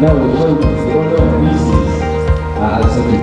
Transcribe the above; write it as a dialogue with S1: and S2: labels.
S1: No ikaw, ikaw daw ang pieces. Uh, so